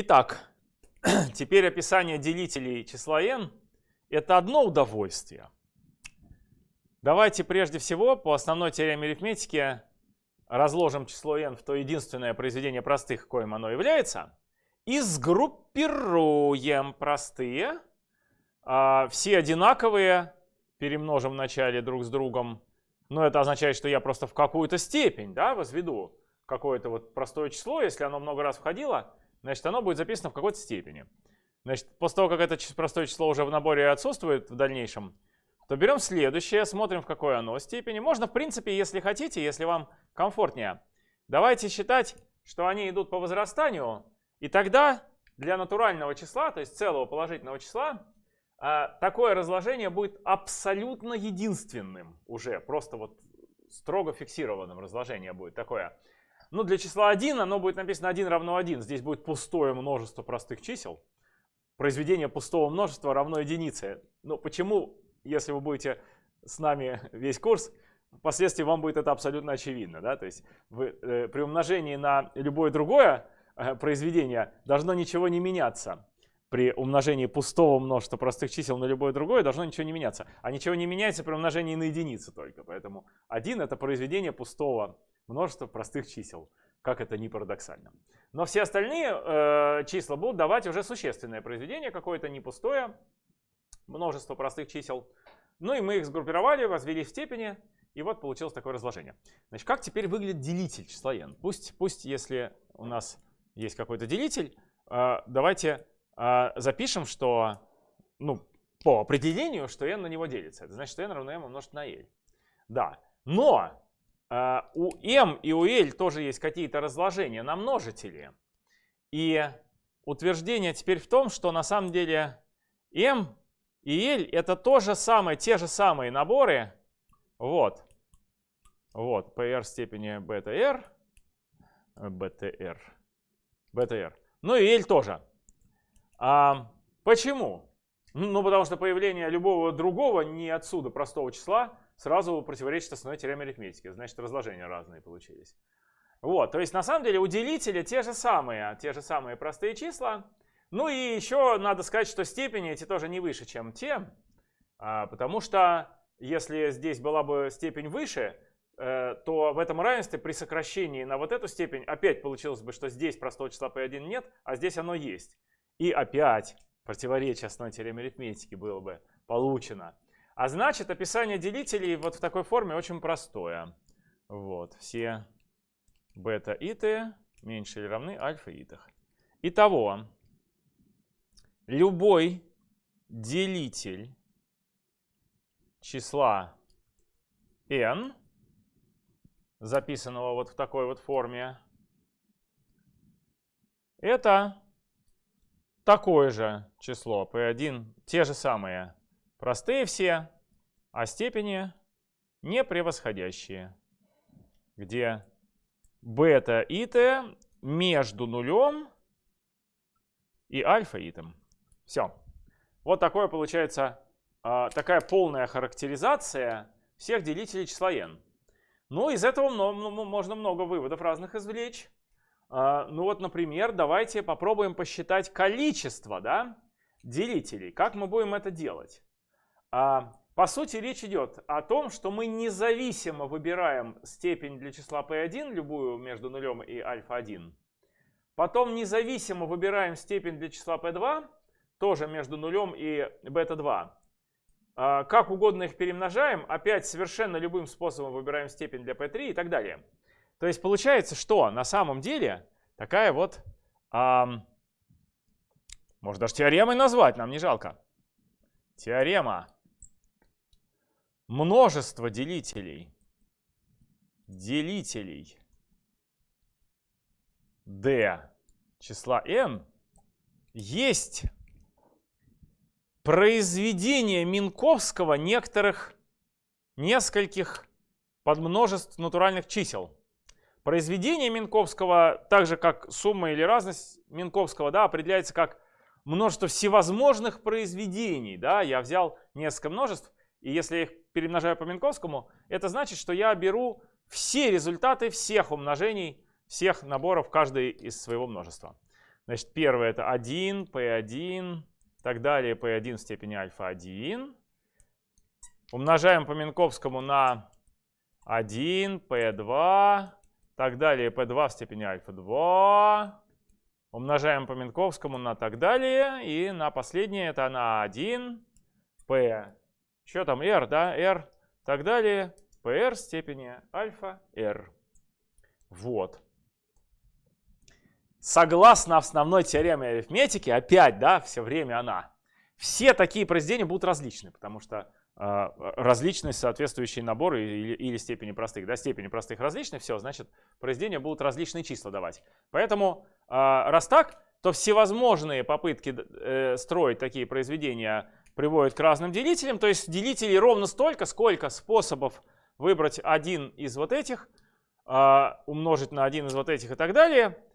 Итак, теперь описание делителей числа n – это одно удовольствие. Давайте прежде всего по основной теореме арифметики разложим число n в то единственное произведение простых, коим оно является, и сгруппируем простые, а, все одинаковые, перемножим вначале друг с другом, но это означает, что я просто в какую-то степень да, возведу какое-то вот простое число, если оно много раз входило, значит, оно будет записано в какой-то степени. Значит, после того, как это простое число уже в наборе отсутствует в дальнейшем, то берем следующее, смотрим, в какой оно степени. Можно, в принципе, если хотите, если вам комфортнее, давайте считать, что они идут по возрастанию, и тогда для натурального числа, то есть целого положительного числа, а, такое разложение будет абсолютно единственным уже, просто вот строго фиксированным разложение будет такое. Ну, для числа 1 оно будет написано 1 равно 1. Здесь будет пустое множество простых чисел. Произведение пустого множества равно единице. Но почему, если вы будете с нами весь курс, впоследствии вам будет это абсолютно очевидно. Да? То есть вы, э, при умножении на любое другое э, произведение должно ничего не меняться. При умножении пустого множества простых чисел на любое другое должно ничего не меняться. А ничего не меняется при умножении на единицу только. Поэтому 1 это произведение пустого множество простых чисел, как это ни парадоксально. Но все остальные э, числа будут давать уже существенное произведение, какое-то не пустое, множество простых чисел. Ну и мы их сгруппировали, возвели в степени, и вот получилось такое разложение. Значит, как теперь выглядит делитель числа n? Пусть, пусть если у нас есть какой-то делитель, э, давайте э, запишем, что, ну, по определению, что n на него делится. Это значит, что n равно m умножить на l. Да, но у m и у l тоже есть какие-то разложения на множители. И утверждение теперь в том, что на самом деле m и l это то же самое, те же самые наборы. Вот. Вот, pr степени btr, btr, btr. Ну и l тоже. А, почему? Ну, потому что появление любого другого не отсюда простого числа сразу противоречит основной теореме арифметики. Значит, разложения разные получились. Вот, то есть на самом деле у делителя те же самые, те же самые простые числа. Ну и еще надо сказать, что степени эти тоже не выше, чем те, а, потому что если здесь была бы степень выше, э, то в этом равенстве при сокращении на вот эту степень опять получилось бы, что здесь простого числа p1 нет, а здесь оно есть. И опять противоречие основной теореме арифметики было бы получено. А значит, описание делителей вот в такой форме очень простое. Вот, все бета и т меньше или равны альфа и т. Итого, любой делитель числа n, записанного вот в такой вот форме, это такое же число p1, те же самые Простые все, а степени не превосходящие, где бета и т между нулем и альфа и итом. Все. Вот такое получается а, такая полная характеризация всех делителей числа n. Ну, из этого можно много выводов разных извлечь. А, ну вот, например, давайте попробуем посчитать количество да, делителей. Как мы будем это делать? А, по сути, речь идет о том, что мы независимо выбираем степень для числа p1, любую между нулем и альфа-1. Потом независимо выбираем степень для числа p2, тоже между нулем и бета-2. А, как угодно их перемножаем, опять совершенно любым способом выбираем степень для p3 и так далее. То есть получается, что на самом деле такая вот, а, можно даже теоремой назвать, нам не жалко. Теорема множество делителей, делителей d числа n есть произведение Минковского некоторых нескольких подмножеств натуральных чисел. Произведение Минковского, так же как сумма или разность Минковского, да, определяется как множество всевозможных произведений. Да? Я взял несколько множеств, и если я их перемножаю по Минковскому, это значит, что я беру все результаты всех умножений, всех наборов каждой из своего множества. Значит, первое это 1, p1, так далее, p1 в степени альфа 1. Умножаем по Минковскому на 1, p2, так далее, p2 в степени альфа 2. Умножаем по Минковскому на так далее. И на последнее это на 1, p, что там, r, да, r, так далее, pr степени альфа r. Вот. Согласно основной теореме арифметики, опять, да, все время она, все такие произведения будут различны, потому что э, различность соответствующие наборы или, или степени простых. Да, степени простых различны, все, значит, произведения будут различные числа давать. Поэтому, э, раз так, то всевозможные попытки э, строить такие произведения приводят к разным делителям. То есть делителей ровно столько, сколько способов выбрать один из вот этих, э, умножить на один из вот этих и так далее –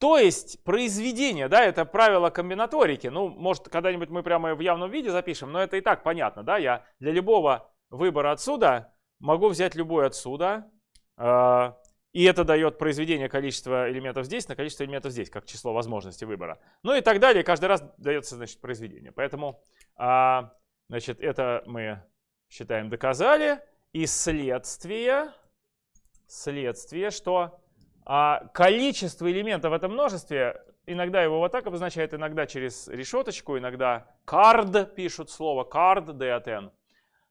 то есть произведение, да, это правило комбинаторики. Ну, может, когда-нибудь мы прямо в явном виде запишем, но это и так понятно, да. Я для любого выбора отсюда могу взять любой отсюда. И это дает произведение количества элементов здесь на количество элементов здесь, как число возможностей выбора. Ну и так далее. Каждый раз дается, значит, произведение. Поэтому, э, значит, это мы считаем доказали. И следствие, следствие, что а количество элементов в этом множестве, иногда его вот так обозначают, иногда через решеточку, иногда card пишут слово card, d от n.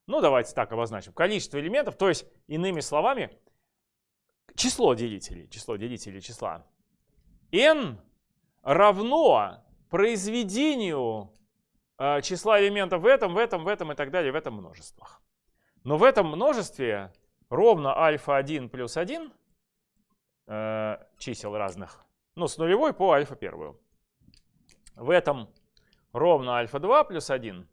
Ну, давайте так обозначим. Количество элементов, то есть, иными словами, число делителей, число делителей числа. n равно произведению э, числа элементов в этом, в этом, в этом и так далее, в этом множествах. Но в этом множестве ровно альфа-1 плюс 1 э, чисел разных. Ну, с нулевой по альфа первую. В этом ровно альфа 2 плюс 1.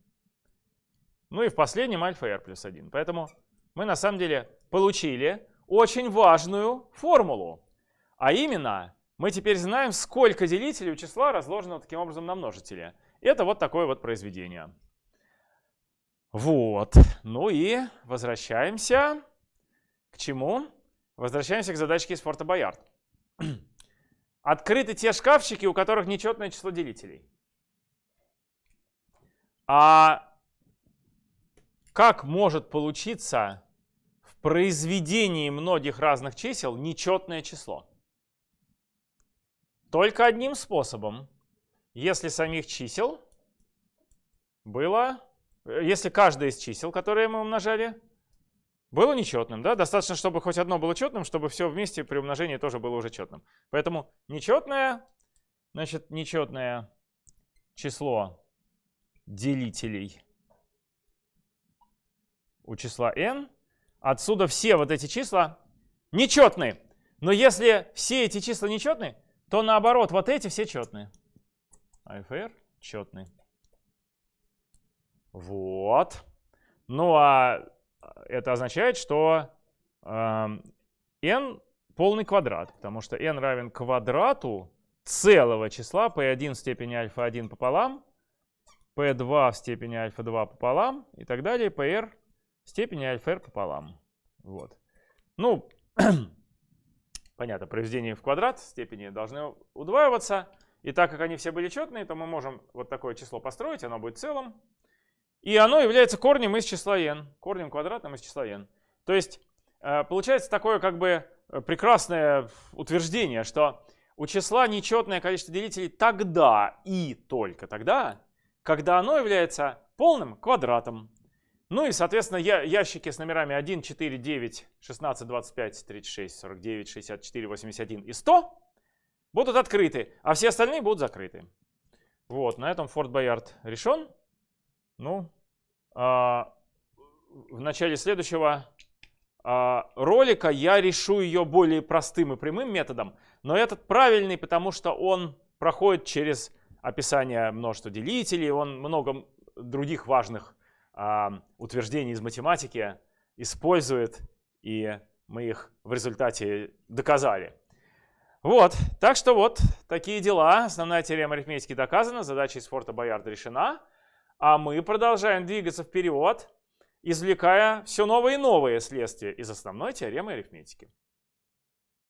Ну и в последнем альфа r плюс 1. Поэтому мы на самом деле получили очень важную формулу. А именно, мы теперь знаем, сколько делителей у числа разложено таким образом на множителе. Это вот такое вот произведение. Вот. Ну и возвращаемся к чему? Возвращаемся к задачке из Форта Боярд. Открыты те шкафчики, у которых нечетное число делителей. А как может получиться в произведении многих разных чисел нечетное число? Только одним способом. Если самих чисел было, если каждое из чисел, которые мы умножали, было нечетным, да? Достаточно, чтобы хоть одно было четным, чтобы все вместе при умножении тоже было уже четным. Поэтому нечетное, значит, нечетное число делителей у числа n. Отсюда все вот эти числа нечетные. Но если все эти числа нечетные, то наоборот, вот эти все четные. АФР четный. Вот. Ну а это означает, что э, n полный квадрат, потому что n равен квадрату целого числа p1 в степени альфа-1 пополам, p2 в степени альфа-2 пополам и так далее, pr степени альфа-r пополам. Вот. Ну, понятно, произведения в квадрат степени должны удваиваться. И так как они все были четные, то мы можем вот такое число построить, оно будет целым. И оно является корнем из числа n, корнем квадратным из числа n. То есть э, получается такое как бы э, прекрасное утверждение, что у числа нечетное количество делителей тогда и только тогда, когда оно является полным квадратом. Ну и, соответственно, ящики с номерами 1, 4, 9, 16, 25, 36, 49, 64, 81 и 100 будут открыты, а все остальные будут закрыты. Вот, на этом Форт Боярд решен. Ну, а, в начале следующего а, ролика я решу ее более простым и прямым методом, но этот правильный, потому что он проходит через описание множества делителей, он много других важных утверждений из математики использует, и мы их в результате доказали. Вот, так что вот такие дела. Основная теорема арифметики доказана, задача из Форта Боярда решена. А мы продолжаем двигаться вперед, извлекая все новые и новые следствия из основной теоремы арифметики.